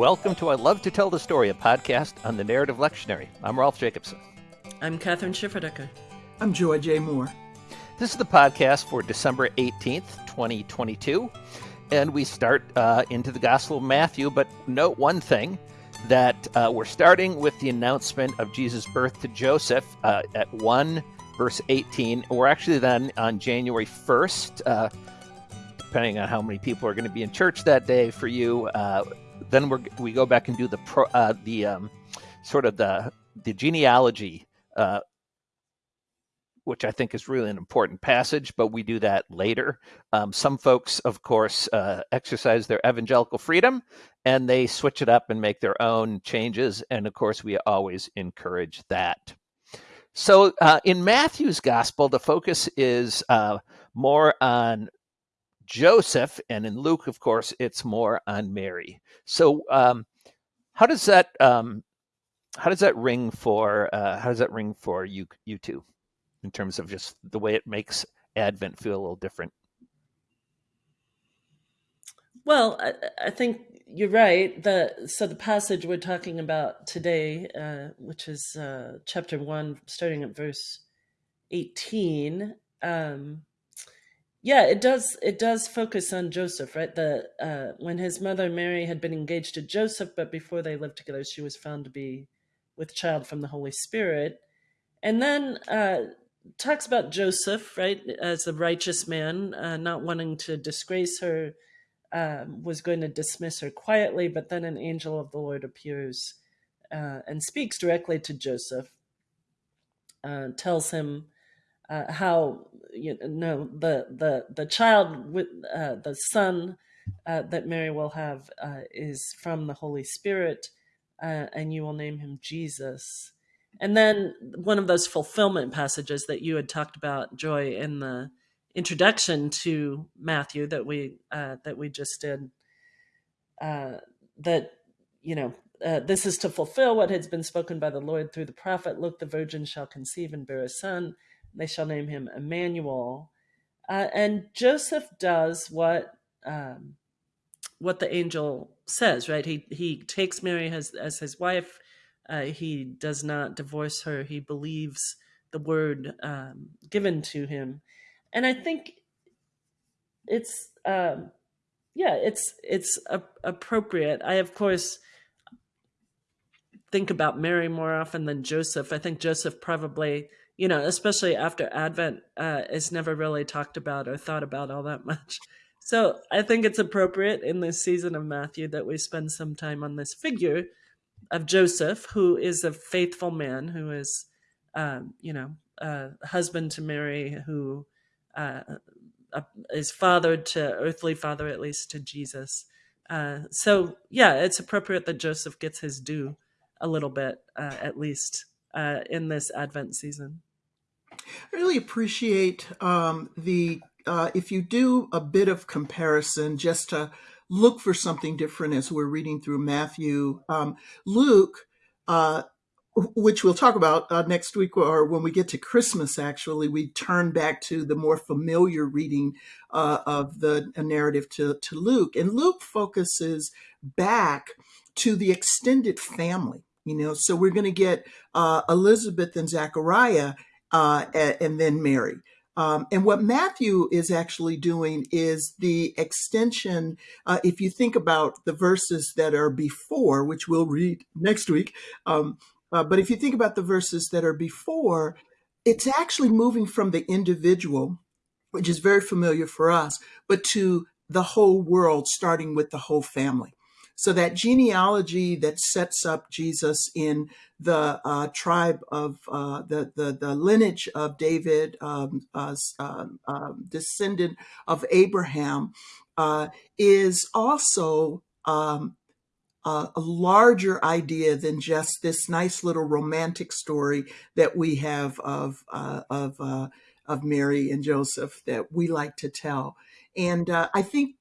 Welcome to I Love to Tell the Story, a podcast on the Narrative Lectionary. I'm Rolf Jacobson. I'm Kathryn Schifferdecker. I'm Joy J. Moore. This is the podcast for December 18th, 2022. And we start uh, into the Gospel of Matthew, but note one thing that uh, we're starting with the announcement of Jesus' birth to Joseph uh, at 1 verse 18. We're actually then on January 1st, uh, depending on how many people are going to be in church that day for you. Then we we go back and do the pro, uh, the um, sort of the the genealogy uh, which I think is really an important passage, but we do that later. Um, some folks, of course, uh, exercise their evangelical freedom and they switch it up and make their own changes. And of course, we always encourage that. So uh, in Matthew's gospel, the focus is uh, more on Joseph, and in Luke, of course, it's more on Mary. So, um, how does that um, how does that ring for uh, how does that ring for you you two? in terms of just the way it makes Advent feel a little different. Well, I, I think you're right. The so the passage we're talking about today, uh, which is uh, chapter one, starting at verse eighteen. Um, yeah, it does. It does focus on Joseph, right? The uh, when his mother Mary had been engaged to Joseph, but before they lived together, she was found to be with child from the Holy Spirit. And then uh, talks about Joseph, right, as a righteous man, uh, not wanting to disgrace her, um, was going to dismiss her quietly, but then an angel of the Lord appears uh, and speaks directly to Joseph, uh, tells him uh, how you know the the the child with uh, the son uh, that Mary will have uh, is from the Holy Spirit, and you will name him Jesus. And then one of those fulfillment passages that you had talked about, Joy, in the introduction to Matthew that we uh, that we just did, uh, that you know uh, this is to fulfill what has been spoken by the Lord through the prophet. Look, the virgin shall conceive and bear a son. They shall name him Emmanuel. Uh, and Joseph does what um, what the angel says. Right? He he takes Mary as as his wife uh, he does not divorce her. He believes the word um, given to him, and I think it's um, yeah, it's it's a- appropriate. I of course think about Mary more often than Joseph. I think Joseph probably, you know, especially after Advent, uh, is never really talked about or thought about all that much. So I think it's appropriate in this season of Matthew that we spend some time on this figure of Joseph, who is a faithful man, who is, um, you know, a husband to Mary, who uh, is father to earthly father, at least to Jesus. Uh, so yeah, it's appropriate that Joseph gets his due a little bit, uh, at least uh, in this Advent season. I really appreciate um, the uh, if you do a bit of comparison, just to look for something different as we're reading through Matthew. Um, Luke, uh, which we'll talk about uh, next week or when we get to Christmas, actually, we turn back to the more familiar reading uh, of the narrative to, to Luke. And Luke focuses back to the extended family. You know, so we're going to get uh, Elizabeth and Zachariah uh, and then Mary. Um, and what Matthew is actually doing is the extension. Uh, if you think about the verses that are before, which we'll read next week, um, uh, but if you think about the verses that are before, it's actually moving from the individual, which is very familiar for us, but to the whole world, starting with the whole family. So that genealogy that sets up Jesus in the uh, tribe of uh, the, the, the lineage of David, um, uh, um, descendant of Abraham, uh, is also um, a larger idea than just this nice little romantic story that we have of uh, of uh, of Mary and Joseph that we like to tell. And I think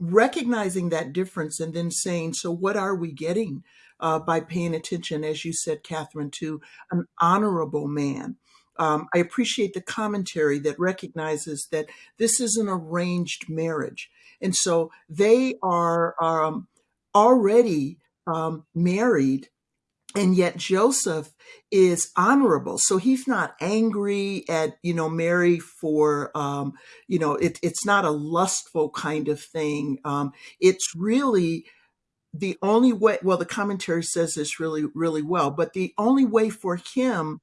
recognizing that difference and then saying, so what are we getting uh, by paying attention, as you said, Kathryn, to an honorable man? Um, I appreciate the commentary that recognizes that this is an arranged marriage. And so they are um, already um, married and yet Joseph is honorable. So he's not angry at, you know, Mary for, um, you know, it, it's not a lustful kind of thing. Um, it's really the only way, well, the commentary says this really, really well, but the only way for him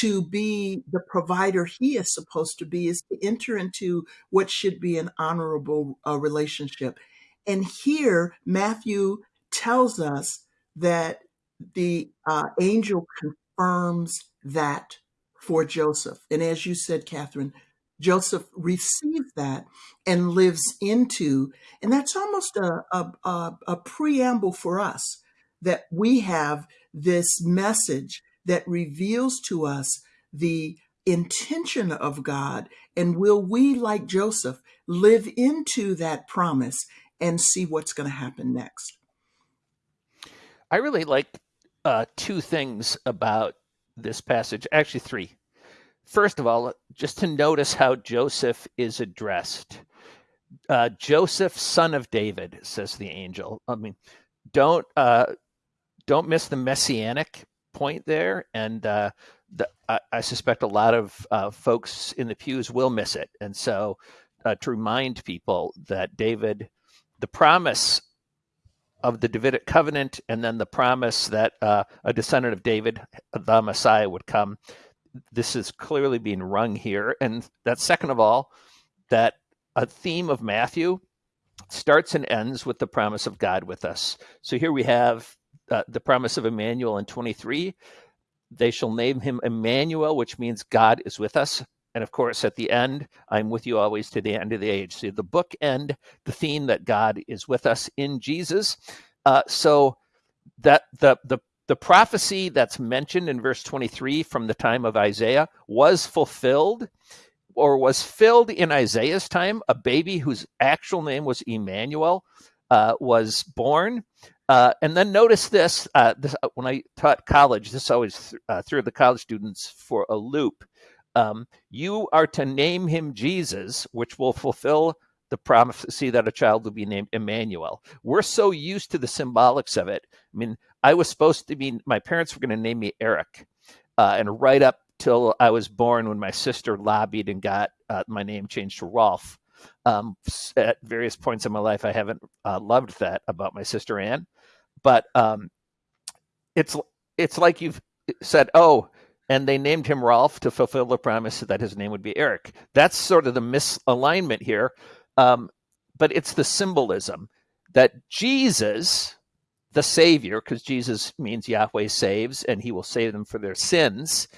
to be the provider he is supposed to be is to enter into what should be an honorable uh, relationship. And here, Matthew tells us that the uh, angel confirms that for Joseph. And as you said, Kathryn, Joseph receives that and lives into, and that's almost a, a, a, a preamble for us that we have this message that reveals to us the intention of God. And will we, like Joseph, live into that promise and see what's going to happen next? I really like uh, two things about this passage, actually, three. First of all, just to notice how Joseph is addressed. Uh, Joseph, son of David, says the angel. I mean, don't uh, don't miss the messianic point there, and uh, the, I, I, suspect a lot of uh, folks in the pews will miss it. And so, uh, to remind people that David, the promise of the Davidic covenant, and then the promise that uh, a descendant of David, the Messiah, would come. This is clearly being rung here. And that, second of all, that a theme of Matthew starts and ends with the promise of God with us. So here we have uh, the promise of Emmanuel in 23. They shall name him Emmanuel, which means God is with us. And of course, at the end, I'm with you always to the end of the age. So the book end, the theme that God is with us in Jesus. Uh, so that the the the prophecy that's mentioned in verse 23 from the time of Isaiah was fulfilled or was filled in Isaiah's time. A baby whose actual name was Emmanuel uh, was born. Uh, and then notice this, uh, this, uh, when I taught college, this always th- uh, threw the college students for a loop um, you are to name him Jesus, which will fulfill the prophecy that a child will be named Emmanuel. We're so used to the symbolics of it. I mean, I was supposed to be, my parents were going to name me Eric. Uh, and right up till I was born, when my sister lobbied and got uh, my name changed to Rolf. Um, at various points in my life, I haven't uh, loved that about my sister Anne. But um, it's it's like you've said, oh, and they named him Rolf to fulfill the promise that his name would be Eric. That's sort of the misalignment here. Um, but it's the symbolism that Jesus, the Savior, because Jesus means Yahweh saves and he will save them for their sins,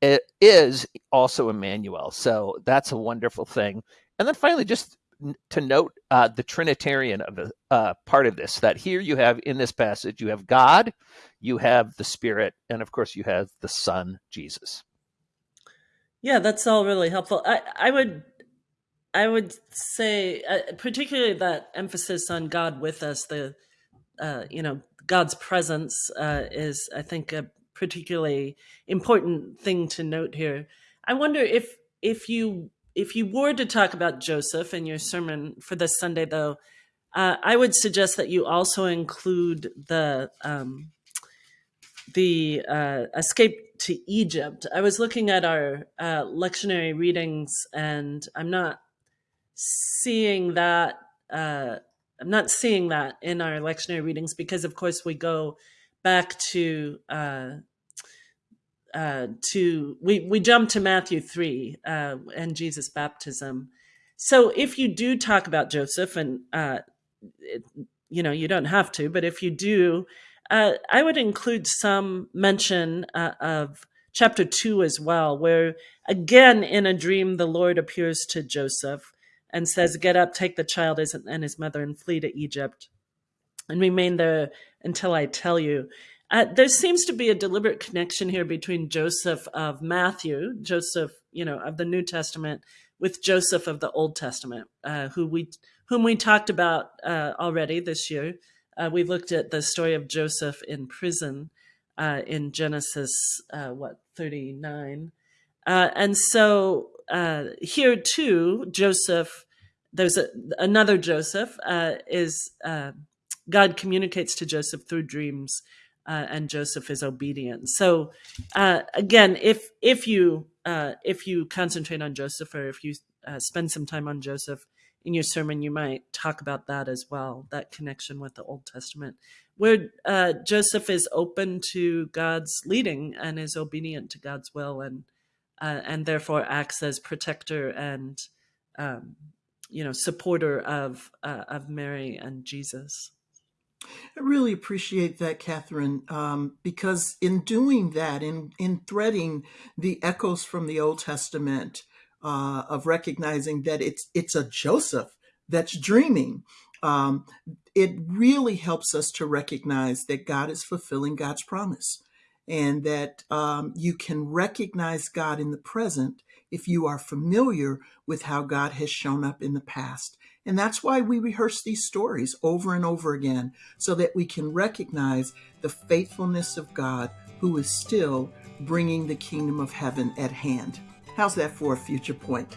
it is also Emmanuel. So that's a wonderful thing. And then finally, just to note uh, the Trinitarian of the uh, part of this, that here you have in this passage, you have God, you have the Spirit, and of course you have the Son, Jesus. Yeah, that's all really helpful. I, I would I would say, uh, particularly that emphasis on God with us, the uh, you know God's presence uh, is, I think, a particularly important thing to note here. I wonder if if you if you were to talk about Joseph in your sermon for this Sunday, though, uh, I would suggest that you also include the um, the uh, escape to Egypt. I was looking at our uh, lectionary readings, and I'm not seeing that. Uh, I'm not seeing that in our lectionary readings because, of course, we go back to uh, to we we jump to Matthew three uh, and Jesus' baptism. So if you do talk about Joseph, and uh, it, you know you don't have to, but if you do, uh, I would include some mention uh, of chapter two as well, where again in a dream the Lord appears to Joseph and says, "Get up, take the child and his mother, and flee to Egypt, and remain there until I tell you." Uh, there seems to be a deliberate connection here between Joseph of Matthew, Joseph, you know, of the New Testament, with Joseph of the Old Testament, uh, who we whom we talked about uh, already this year. Uh, we looked at the story of Joseph in prison uh, in Genesis, uh, what thirty nine, and so here too, Joseph. There's a, another Joseph is God communicates to Joseph through dreams, uh, and Joseph is obedient. So uh, again, if if you uh, if you concentrate on Joseph, or if you uh, spend some time on Joseph in your sermon, you might talk about that as well, that connection with the Old Testament, where uh, Joseph is open to God's leading and is obedient to God's will, and uh, and therefore acts as protector and um, you know supporter of of Mary and Jesus. I really appreciate that, Kathryn, um, because in doing that, in in threading the echoes from the Old Testament uh, of recognizing that it's it's a Joseph that's dreaming, um, it really helps us to recognize that God is fulfilling God's promise, and that um, you can recognize God in the present if you are familiar with how God has shown up in the past. And that's why we rehearse these stories over and over again, so that we can recognize the faithfulness of God who is still bringing the kingdom of heaven at hand. How's that for a future point?